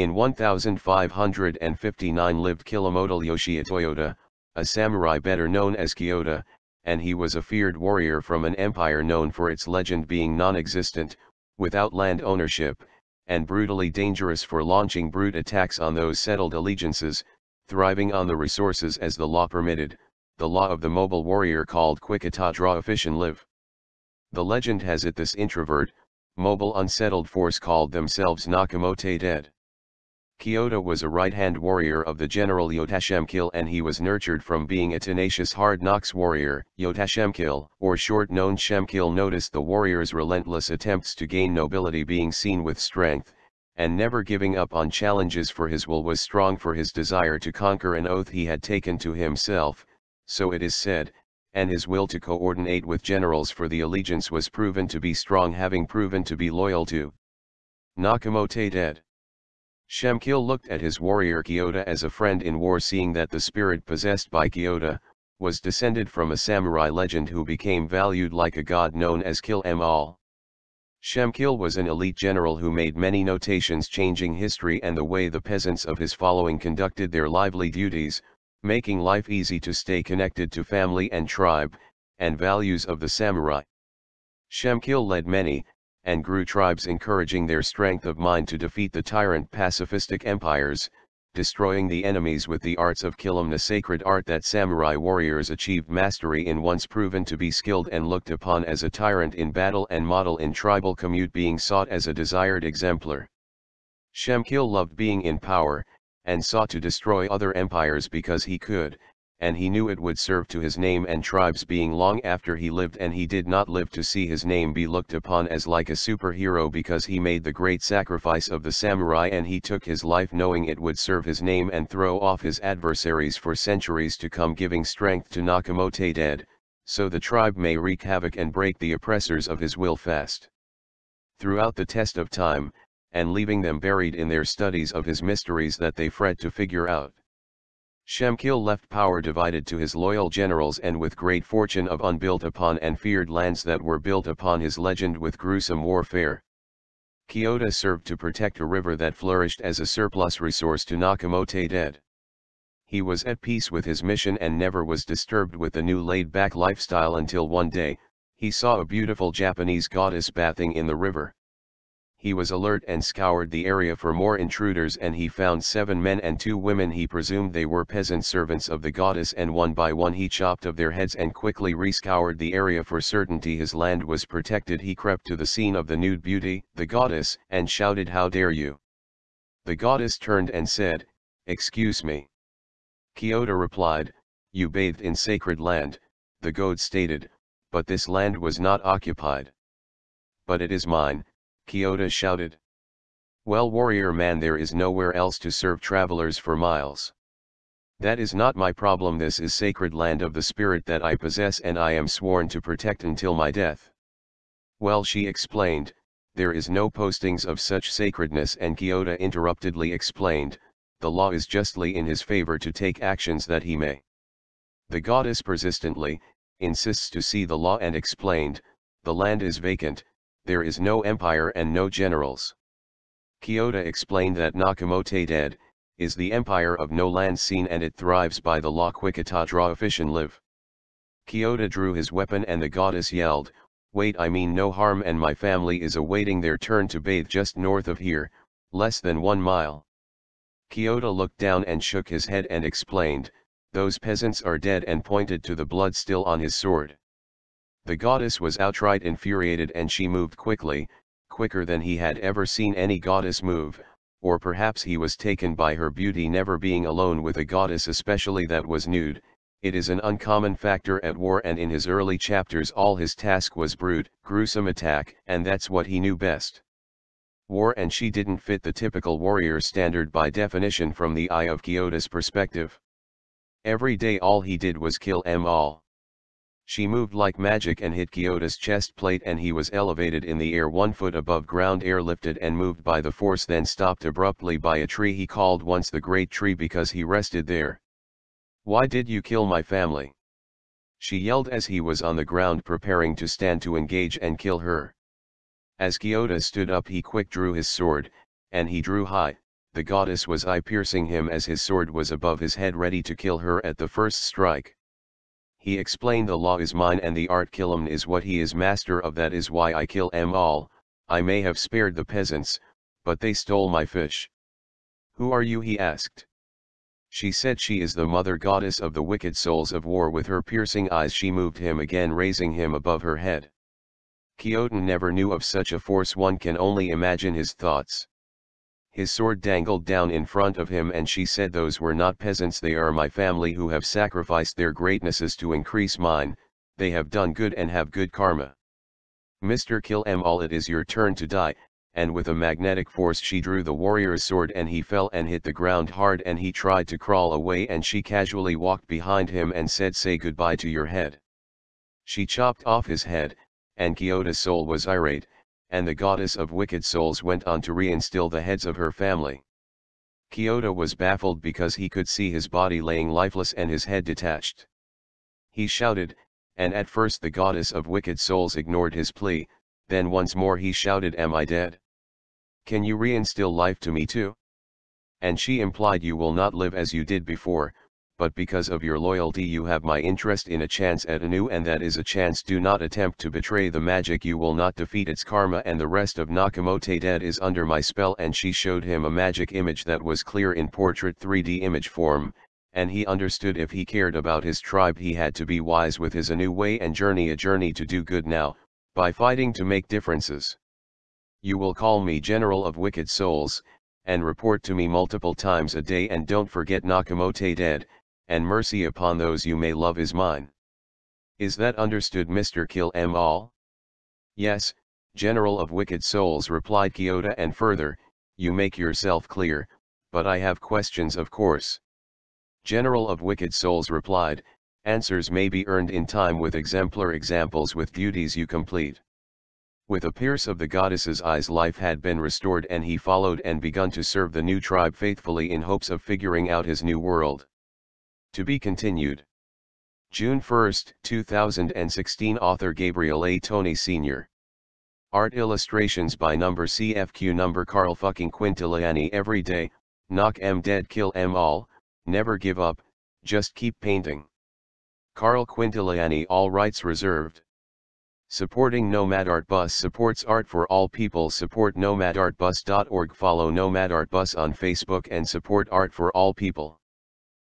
In 1559 lived Kilamoto Yoshie Toyota, a samurai better known as Kyoto, and he was a feared warrior from an empire known for its legend being non-existent, without land ownership, and brutally dangerous for launching brute attacks on those settled allegiances, thriving on the resources as the law permitted, the law of the mobile warrior called Quikata draw efficient live. The legend has it this introvert, mobile unsettled force called themselves Nakamote dead. Kyoto was a right-hand warrior of the general Yotashemkil and he was nurtured from being a tenacious hard knocks warrior. Yotashemkil, or short-known Shemkil noticed the warrior's relentless attempts to gain nobility being seen with strength, and never giving up on challenges for his will was strong for his desire to conquer an oath he had taken to himself, so it is said, and his will to coordinate with generals for the allegiance was proven to be strong having proven to be loyal to Nakamote dead. Shemkil looked at his warrior Kyoto as a friend in war seeing that the spirit possessed by Kyoto, was descended from a samurai legend who became valued like a god known as Kill Em All. Shemkil was an elite general who made many notations changing history and the way the peasants of his following conducted their lively duties, making life easy to stay connected to family and tribe, and values of the samurai. Shemkil led many, and grew tribes encouraging their strength of mind to defeat the tyrant pacifistic empires, destroying the enemies with the arts of Kilimna sacred art that samurai warriors achieved mastery in once proven to be skilled and looked upon as a tyrant in battle and model in tribal commute being sought as a desired exemplar. Shemkil loved being in power, and sought to destroy other empires because he could, and he knew it would serve to his name and tribes being long after he lived and he did not live to see his name be looked upon as like a superhero because he made the great sacrifice of the samurai and he took his life knowing it would serve his name and throw off his adversaries for centuries to come giving strength to Nakamote dead, so the tribe may wreak havoc and break the oppressors of his will fast. Throughout the test of time, and leaving them buried in their studies of his mysteries that they fret to figure out. Shemkil left power divided to his loyal generals and with great fortune of unbuilt upon and feared lands that were built upon his legend with gruesome warfare. Kyoto served to protect a river that flourished as a surplus resource to Nakamote dead. He was at peace with his mission and never was disturbed with the new laid-back lifestyle until one day, he saw a beautiful Japanese goddess bathing in the river he was alert and scoured the area for more intruders and he found seven men and two women he presumed they were peasant servants of the goddess and one by one he chopped of their heads and quickly rescoured the area for certainty his land was protected he crept to the scene of the nude beauty, the goddess, and shouted how dare you. The goddess turned and said, excuse me. Kyoto replied, you bathed in sacred land, the god stated, but this land was not occupied. But it is mine, Kyoto shouted. Well warrior man there is nowhere else to serve travelers for miles. That is not my problem this is sacred land of the spirit that I possess and I am sworn to protect until my death. Well she explained, there is no postings of such sacredness and Kyoto interruptedly explained, the law is justly in his favor to take actions that he may. The goddess persistently, insists to see the law and explained, the land is vacant, there is no empire and no generals. Kyoto explained that Nakamote dead, is the empire of no land seen and it thrives by the law quikata draw efficient live. Kyoto drew his weapon and the goddess yelled, wait I mean no harm and my family is awaiting their turn to bathe just north of here, less than one mile. Kyoto looked down and shook his head and explained, those peasants are dead and pointed to the blood still on his sword. The goddess was outright infuriated and she moved quickly, quicker than he had ever seen any goddess move, or perhaps he was taken by her beauty never being alone with a goddess especially that was nude, it is an uncommon factor at war and in his early chapters all his task was brute, gruesome attack and that's what he knew best. War and she didn't fit the typical warrior standard by definition from the eye of Kyoto's perspective. Every day all he did was kill em all. She moved like magic and hit Kyoto's chest plate and he was elevated in the air one foot above ground airlifted and moved by the force then stopped abruptly by a tree he called once the great tree because he rested there. Why did you kill my family? She yelled as he was on the ground preparing to stand to engage and kill her. As Kyoto stood up he quick drew his sword, and he drew high, the goddess was eye-piercing him as his sword was above his head ready to kill her at the first strike. He explained the law is mine and the art kilum is what he is master of that is why I kill em all, I may have spared the peasants, but they stole my fish. Who are you he asked. She said she is the mother goddess of the wicked souls of war with her piercing eyes she moved him again raising him above her head. Khiotun never knew of such a force one can only imagine his thoughts. His sword dangled down in front of him and she said those were not peasants they are my family who have sacrificed their greatnesses to increase mine, they have done good and have good karma. Mr. Kill em all it is your turn to die, and with a magnetic force she drew the warrior's sword and he fell and hit the ground hard and he tried to crawl away and she casually walked behind him and said say goodbye to your head. She chopped off his head, and Khiotun's soul was irate, and the goddess of wicked souls went on to reinstill the heads of her family. Khiotun was baffled because he could see his body laying lifeless and his head detached. He shouted, and at first the goddess of wicked souls ignored his plea, then once more he shouted am I dead? Can you reinstill life to me too? And she implied you will not live as you did before, but because of your loyalty you have my interest in a chance at a new and that is a chance. Do not attempt to betray the magic you will not defeat its karma and the rest of Nakamote dead is under my spell. And she showed him a magic image that was clear in portrait 3D image form, and he understood if he cared about his tribe he had to be wise with his a new way and journey a journey to do good now, by fighting to make differences. You will call me General of Wicked Souls, and report to me multiple times a day. And don't forget Nakamote dead, and mercy upon those you may love is mine. Is that understood Mr. Kill em all? Yes, General of Wicked Souls replied Khiotun and further, you make yourself clear, but I have questions of course. General of Wicked Souls replied, answers may be earned in time with exemplar examples with duties you complete. With a pierce of the goddess's eyes life had been restored and he followed and begun to serve the new tribe faithfully in hopes of figuring out his new world. To be continued. June 1, 2016 Author Gabriel A. Tony Sr. Art illustrations by number CFQ number Carl fucking Quintiliani every day, knock em dead kill em all, never give up, just keep painting. Carl Quintiliani all rights reserved. Supporting Nomad Art Bus supports art for all people support nomadartbus.org follow Nomad Art Bus on Facebook and support art for all people.